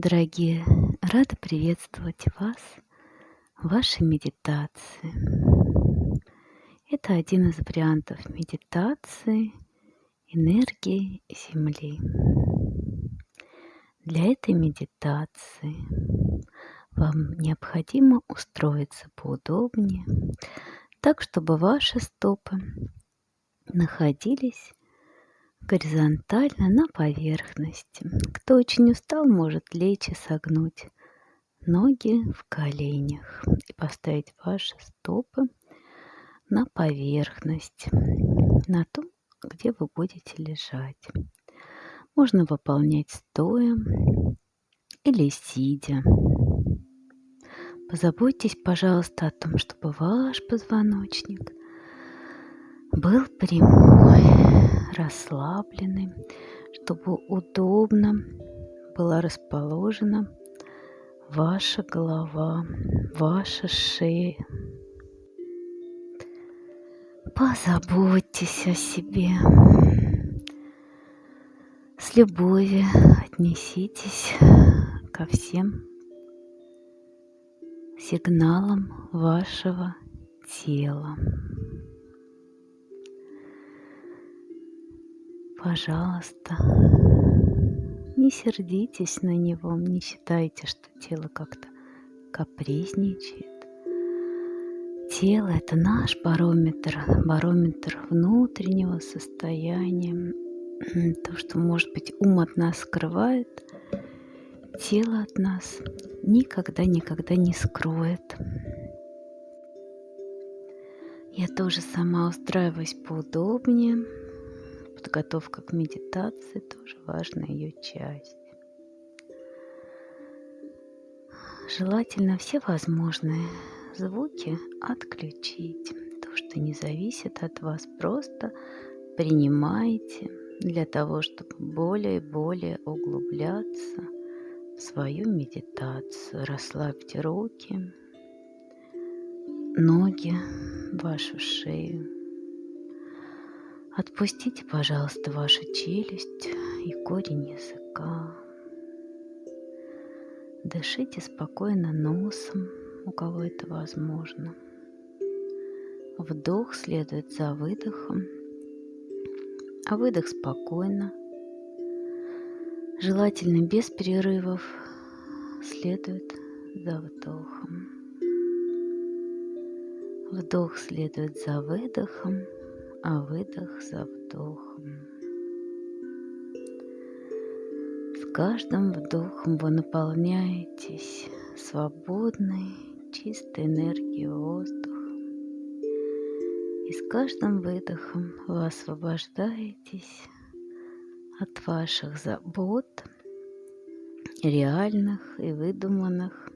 Дорогие, рада приветствовать вас в вашей медитации. Это один из вариантов медитации энергии Земли. Для этой медитации вам необходимо устроиться поудобнее, так чтобы ваши стопы находились горизонтально на поверхности. Кто очень устал, может лечь и согнуть ноги в коленях и поставить ваши стопы на поверхность, на то, где вы будете лежать. Можно выполнять стоя или сидя. Позаботьтесь, пожалуйста, о том, чтобы ваш позвоночник был прямой, расслабленный, чтобы удобно была расположена ваша голова, ваша шея. Позаботьтесь о себе. С любовью отнеситесь ко всем сигналам вашего тела. Пожалуйста, не сердитесь на него, не считайте, что тело как-то капризничает. Тело – это наш барометр, барометр внутреннего состояния. То, что, может быть, ум от нас скрывает, тело от нас никогда-никогда не скроет. Я тоже сама устраиваюсь поудобнее – Подготовка к медитации тоже важная ее часть. Желательно все возможные звуки отключить. То, что не зависит от вас, просто принимайте для того, чтобы более и более углубляться в свою медитацию. Расслабьте руки, ноги, вашу шею. Отпустите, пожалуйста, вашу челюсть и корень языка. Дышите спокойно носом, у кого это возможно. Вдох следует за выдохом, а выдох спокойно, желательно без перерывов, следует за вдохом. Вдох следует за выдохом – а выдох за вдохом. С каждым вдохом вы наполняетесь свободной, чистой энергией воздуха. И с каждым выдохом вы освобождаетесь от ваших забот, реальных и выдуманных,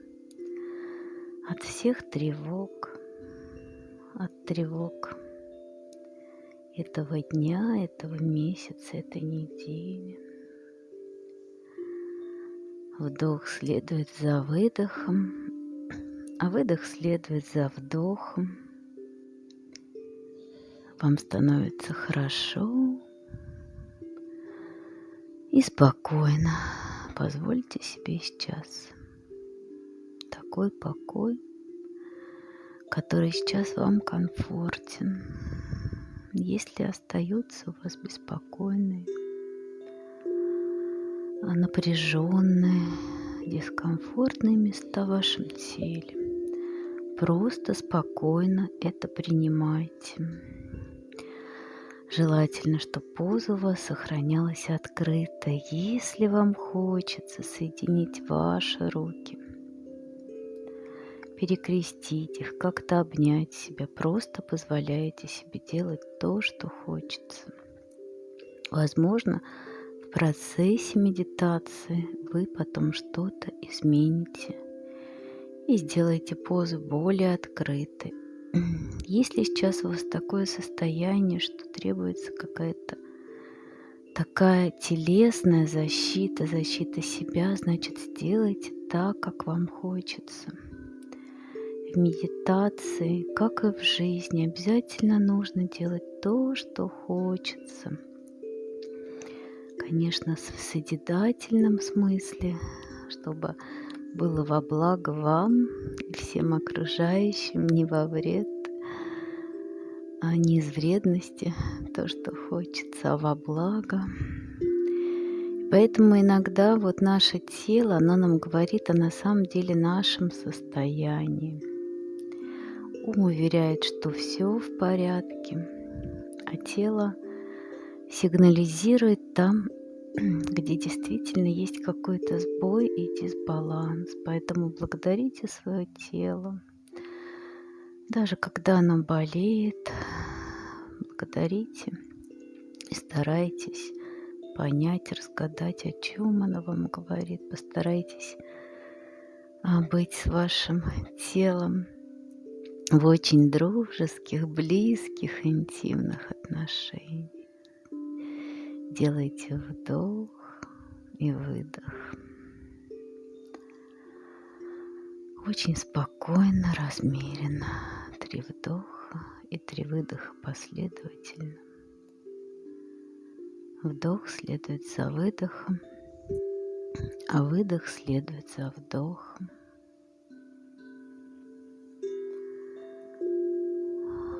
от всех тревог, от тревог этого дня, этого месяца, этой недели. Вдох следует за выдохом, а выдох следует за вдохом. Вам становится хорошо и спокойно. Позвольте себе сейчас такой покой, который сейчас вам комфортен если остаются у вас беспокойные, напряженные, дискомфортные места в вашем теле, просто спокойно это принимайте. Желательно, чтобы поза у вас сохранялась открытой. Если вам хочется соединить ваши руки перекрестить их, как-то обнять себя. Просто позволяете себе делать то, что хочется. Возможно, в процессе медитации вы потом что-то измените и сделаете позу более открытой. Если сейчас у вас такое состояние, что требуется какая-то такая телесная защита, защита себя, значит, сделайте так, как вам хочется в медитации, как и в жизни, обязательно нужно делать то, что хочется. Конечно, в созидательном смысле, чтобы было во благо вам и всем окружающим, не во вред, а не из вредности, то, что хочется, а во благо. Поэтому иногда вот наше тело, оно нам говорит о на самом деле нашем состоянии. Ум уверяет, что все в порядке, а тело сигнализирует там, где действительно есть какой-то сбой и дисбаланс. Поэтому благодарите свое тело. Даже когда оно болеет, благодарите и старайтесь понять, разгадать, о чем оно вам говорит. Постарайтесь а, быть с вашим телом в очень дружеских, близких, интимных отношениях. Делайте вдох и выдох. Очень спокойно, размеренно. Три вдоха и три выдоха последовательно. Вдох следует за выдохом, а выдох следует за вдохом.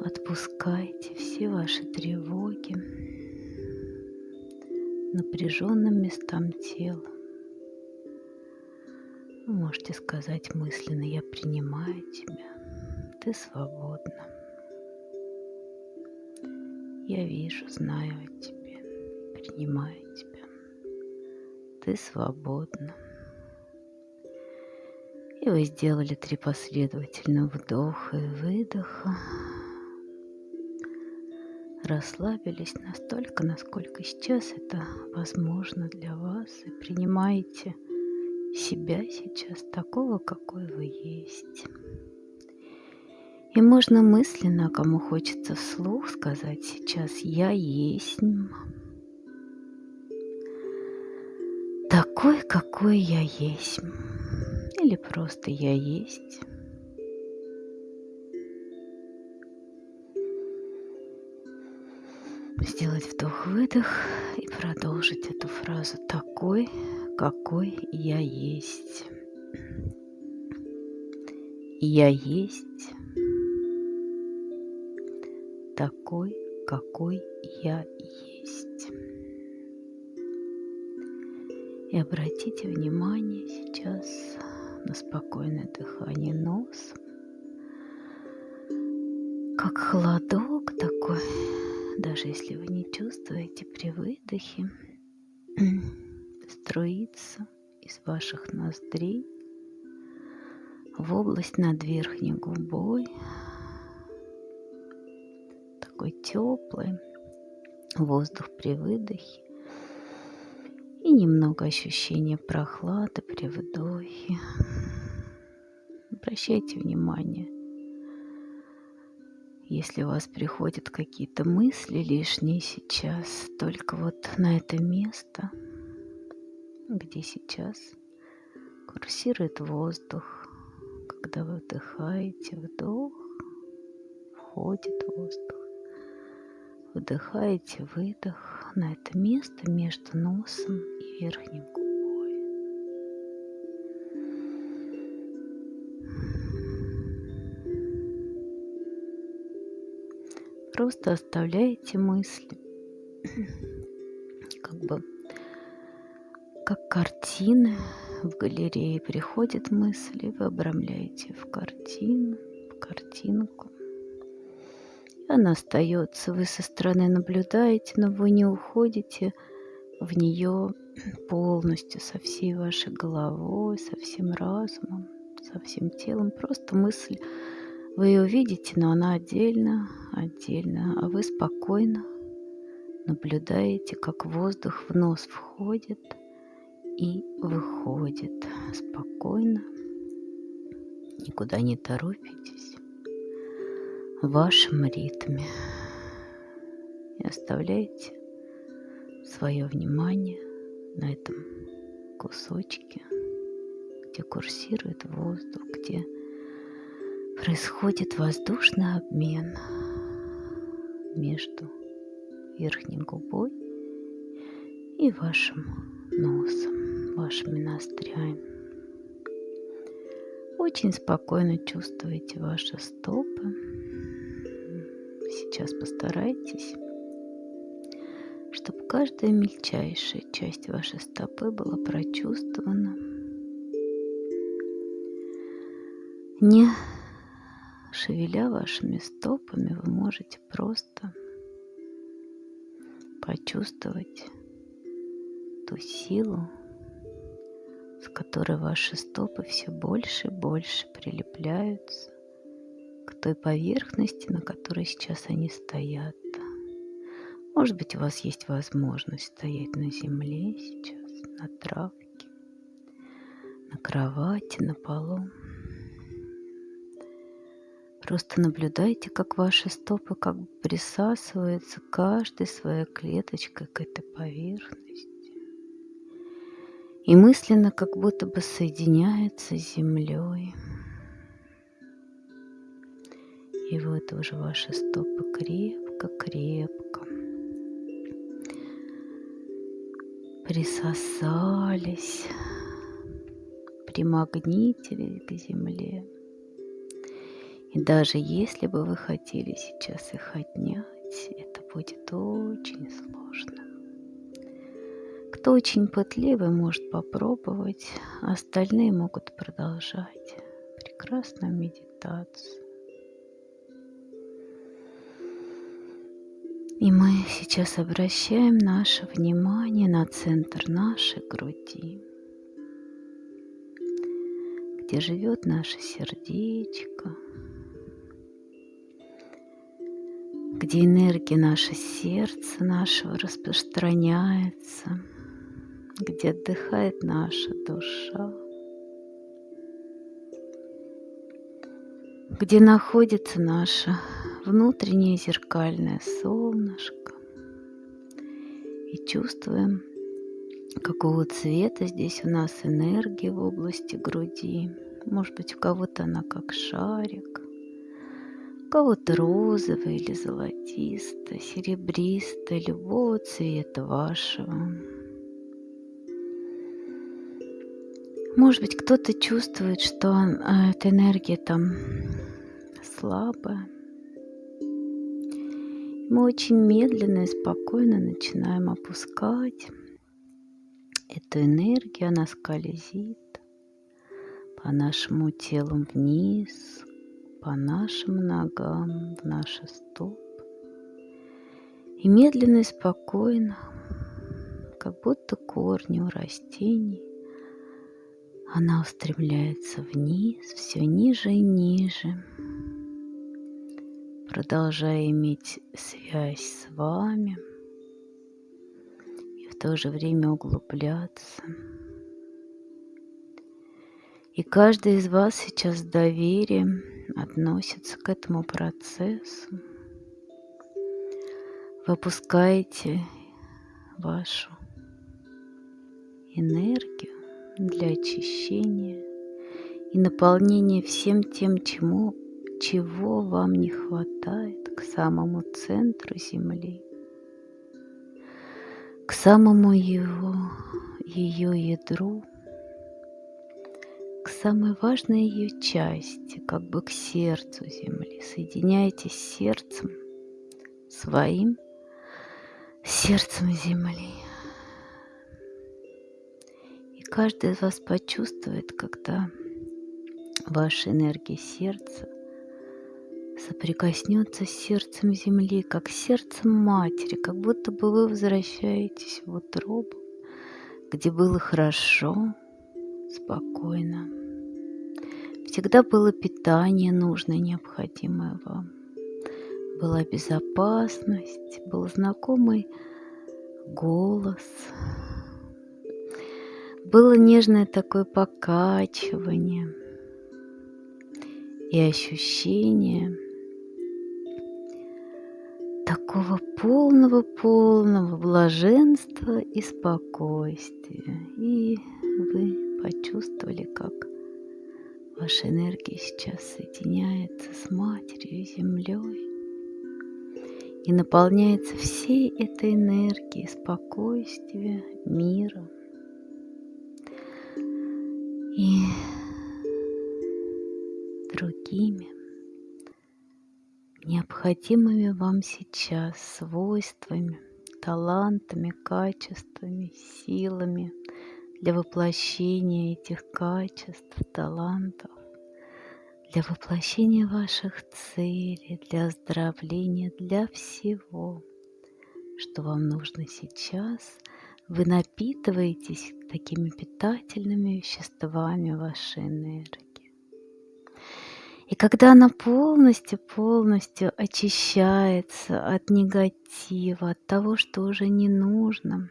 Отпускайте все ваши тревоги напряженным местам тела. Вы можете сказать мысленно, я принимаю тебя, ты свободна. Я вижу, знаю о тебе принимаю тебя. Ты свободна. И вы сделали три последовательных вдоха и выдоха. Расслабились настолько, насколько сейчас это возможно для вас. И принимаете себя сейчас такого, какой вы есть. И можно мысленно, кому хочется вслух сказать сейчас «Я есть», такой, какой я есть. Или просто я есть. Сделать вдох-выдох и продолжить эту фразу такой, какой я есть. Я есть такой, какой я есть. И обратите внимание сейчас на спокойное дыхание носом. Как холодок такой, даже если вы не чувствуете при выдохе, струится из ваших ноздрей в область над верхней губой. Такой теплый воздух при выдохе и немного ощущения прохлады при вдохе. Обращайте внимание, если у вас приходят какие-то мысли лишние сейчас, только вот на это место, где сейчас курсирует воздух, когда вы вдыхаете вдох, входит воздух. Вдыхаете выдох на это место между носом и верхней Просто оставляете мысли, как бы как картины в галерее приходят мысли, вы обрамляете в картину, в картинку. Она остается, вы со стороны наблюдаете, но вы не уходите в нее полностью, со всей вашей головой, со всем разумом, со всем телом. Просто мысль, вы ее видите, но она отдельно, отдельно, а вы спокойно наблюдаете, как воздух в нос входит и выходит спокойно, никуда не торопитесь в вашем ритме. И оставляйте свое внимание на этом кусочке, где курсирует воздух, где происходит воздушный обмен между верхней губой и вашим носом, вашими ноздрями. Очень спокойно чувствуете ваши стопы. Сейчас постарайтесь, чтобы каждая мельчайшая часть вашей стопы была прочувствована. Не шевеля вашими стопами, вы можете просто почувствовать ту силу, с которой ваши стопы все больше и больше прилепляются к той поверхности, на которой сейчас они стоят. Может быть, у вас есть возможность стоять на земле сейчас, на травке, на кровати, на полу. Просто наблюдайте, как ваши стопы как бы присасываются каждой своей клеточкой к этой поверхности. И мысленно как будто бы соединяется с землей. И вот уже ваши стопы крепко-крепко присосались, примагнитили к земле. И даже если бы вы хотели сейчас их отнять, это будет очень сложно. Кто очень пытливый, может попробовать, а остальные могут продолжать прекрасную медитацию. И мы сейчас обращаем наше внимание на центр нашей груди, где живет наше сердечко, где энергия нашего сердца нашего распространяется, где отдыхает наша душа, где находится наше внутреннее зеркальное солнышко. И чувствуем, какого цвета здесь у нас энергия в области груди. Может быть, у кого-то она как шарик, кого-то розовый или золотистый, серебристый, любого цвета вашего. Может быть, кто-то чувствует, что а, эта энергия там слабая. Мы очень медленно и спокойно начинаем опускать эту энергию, она скользит по нашему телу вниз, по нашим ногам, в наши стопы. И медленно и спокойно, как будто корни у растений, она устремляется вниз, все ниже и ниже, продолжая иметь связь с вами и в то же время углубляться. И каждый из вас сейчас с доверием относится к этому процессу. Вы опускаете вашу энергию для очищения и наполнения всем тем, чему, чего вам не хватает к самому центру Земли, к самому его, ее ядру, к самой важной ее части, как бы к сердцу Земли. Соединяйтесь с сердцем своим, сердцем Земли. И каждый из вас почувствует, когда ваша энергия сердца соприкоснется с сердцем Земли, как сердцем матери, как будто бы вы возвращаетесь в утробу, где было хорошо, спокойно. Всегда было питание нужное, необходимое вам. Была безопасность, был знакомый голос. Было нежное такое покачивание и ощущение такого полного-полного блаженства и спокойствия. И вы почувствовали, как ваша энергия сейчас соединяется с Матерью Землей и наполняется всей этой энергией спокойствия, мира. И другими необходимыми вам сейчас свойствами, талантами, качествами, силами для воплощения этих качеств, талантов, для воплощения ваших целей, для оздоровления, для всего, что вам нужно сейчас. Вы напитываетесь такими питательными веществами вашей энергии. И когда она полностью-полностью очищается от негатива, от того, что уже не нужно,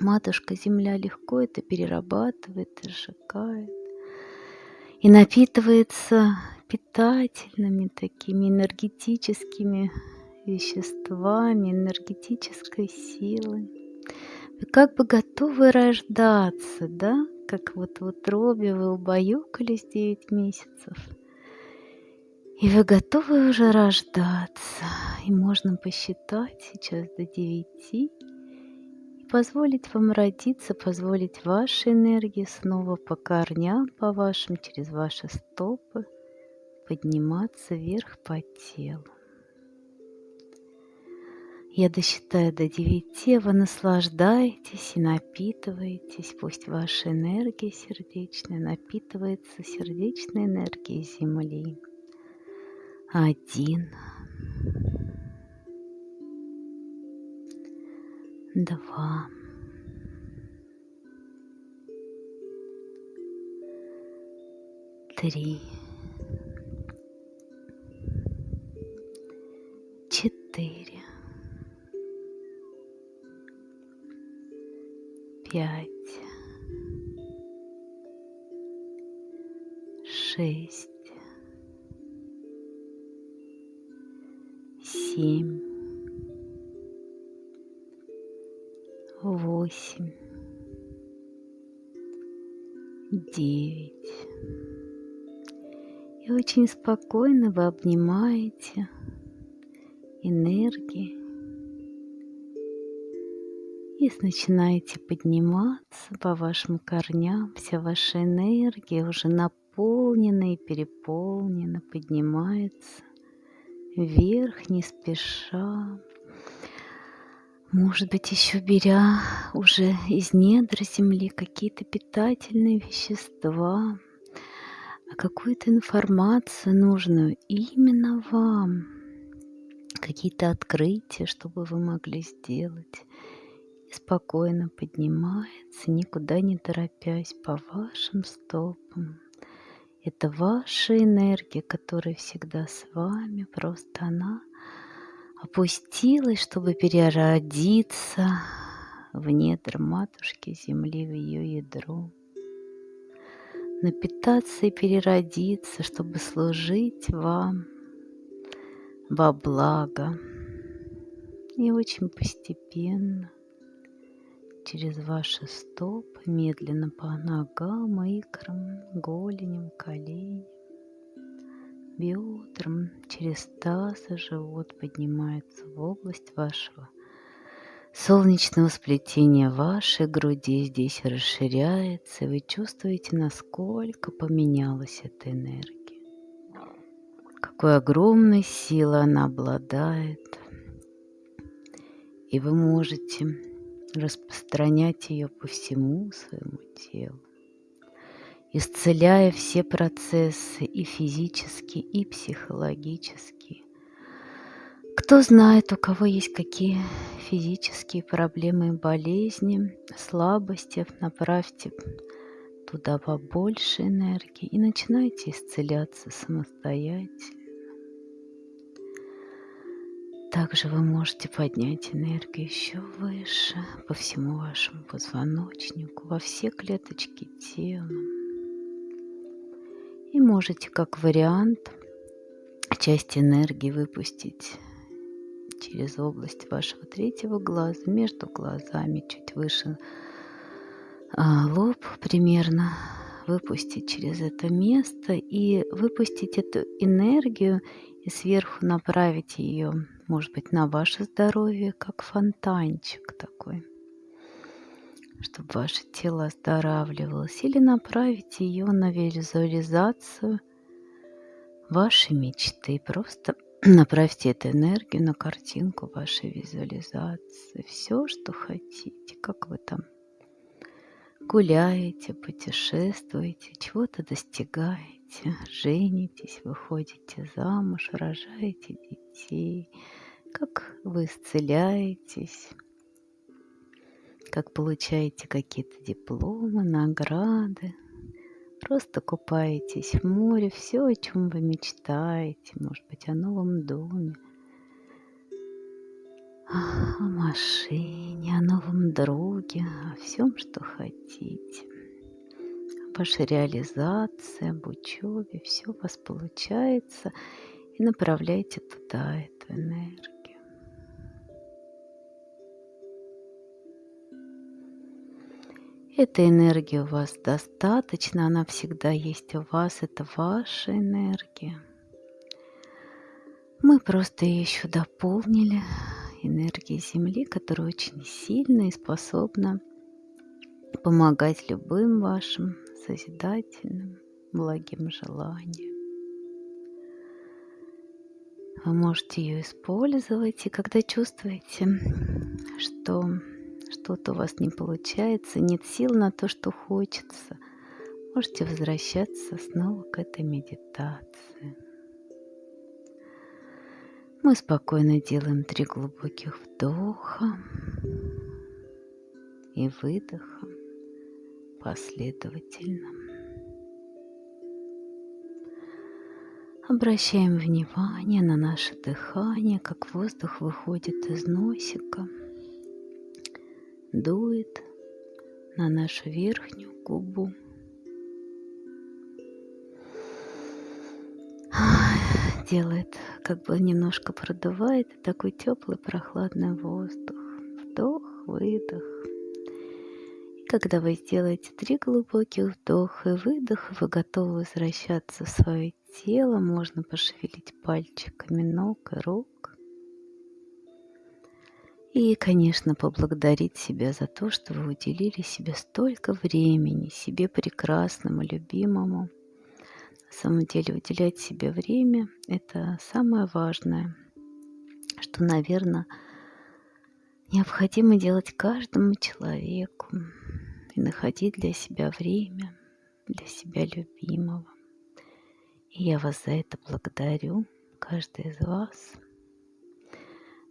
матушка Земля легко это перерабатывает сжигает. И напитывается питательными такими энергетическими веществами, энергетической силой. Вы как бы готовы рождаться, да? Как вот в утробе вы убаюкались 9 месяцев – и вы готовы уже рождаться. И можно посчитать сейчас до девяти. Позволить вам родиться, позволить вашей энергии снова по корням, по вашим, через ваши стопы подниматься вверх по телу. Я досчитаю до девяти, вы наслаждаетесь и напитываетесь. Пусть ваша энергия сердечная напитывается сердечной энергией Земли один, два, три, четыре, пять, шесть, семь, восемь, девять. И очень спокойно вы обнимаете энергии и начинаете подниматься по вашим корням. Вся ваша энергия уже наполнена и переполнена, поднимается вверх, не спеша. Может быть, еще беря уже из недр земли какие-то питательные вещества, а какую-то информацию нужную именно вам, какие-то открытия, чтобы вы могли сделать. И спокойно поднимается, никуда не торопясь по вашим стопам. Это ваша энергия, которая всегда с вами, просто она опустилась, чтобы переродиться в недр матушки земли, в ее ядро. Напитаться и переродиться, чтобы служить вам во благо. И очень постепенно через ваши стопы, медленно по ногам, икрам, голеням, коленям, бедрам, через таз и живот поднимается в область вашего солнечного сплетения вашей груди здесь расширяется, и вы чувствуете, насколько поменялась эта энергия. Какой огромной силой она обладает. И вы можете распространять ее по всему своему телу, исцеляя все процессы и физические, и психологические. Кто знает, у кого есть какие физические проблемы и болезни, слабости, направьте туда побольше энергии и начинайте исцеляться самостоятельно. Также вы можете поднять энергию еще выше по всему вашему позвоночнику, во все клеточки тела. И можете как вариант часть энергии выпустить через область вашего третьего глаза, между глазами, чуть выше а, лоб примерно, выпустить через это место и выпустить эту энергию и сверху направить ее может быть, на ваше здоровье, как фонтанчик такой, чтобы ваше тело оздоравливалось, или направить ее на визуализацию ваши мечты. Просто направьте эту энергию на картинку вашей визуализации. Все, что хотите, как вы там гуляете, путешествуете, чего-то достигаете, женитесь, выходите замуж, рожаете детей, как вы исцеляетесь, как получаете какие-то дипломы, награды, Просто купаетесь в море, все, о чем вы мечтаете, может быть, о новом доме, о машине, о новом друге, о всем, что хотите. Ваша реализация, об учебе, все у вас получается, и направляйте туда эту энергию. Этой энергии у вас достаточно, она всегда есть у вас, это ваша энергия. Мы просто ее еще дополнили энергией Земли, которая очень сильна и способна помогать любым вашим созидательным, благим желаниям. Вы можете ее использовать, и когда чувствуете, что что-то у вас не получается, нет сил на то, что хочется, можете возвращаться снова к этой медитации. Мы спокойно делаем три глубоких вдоха и выдоха последовательно. Обращаем внимание на наше дыхание, как воздух выходит из носика – дует на нашу верхнюю губу. Делает, как бы немножко продувает такой теплый прохладный воздух. Вдох, выдох. И когда вы сделаете три глубоких вдоха и выдоха, вы готовы возвращаться в свое тело. Можно пошевелить пальчиками ног и рук. И, конечно, поблагодарить себя за то, что вы уделили себе столько времени, себе прекрасному, любимому. На самом деле уделять себе время – это самое важное, что, наверное, необходимо делать каждому человеку и находить для себя время, для себя любимого. И я вас за это благодарю, каждый из вас –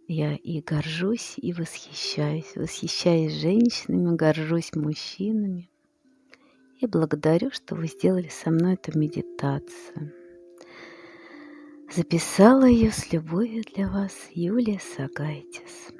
я и горжусь, и восхищаюсь. Восхищаюсь женщинами, горжусь мужчинами. И благодарю, что вы сделали со мной эту медитацию. Записала ее с любовью для вас Юлия Сагайтис.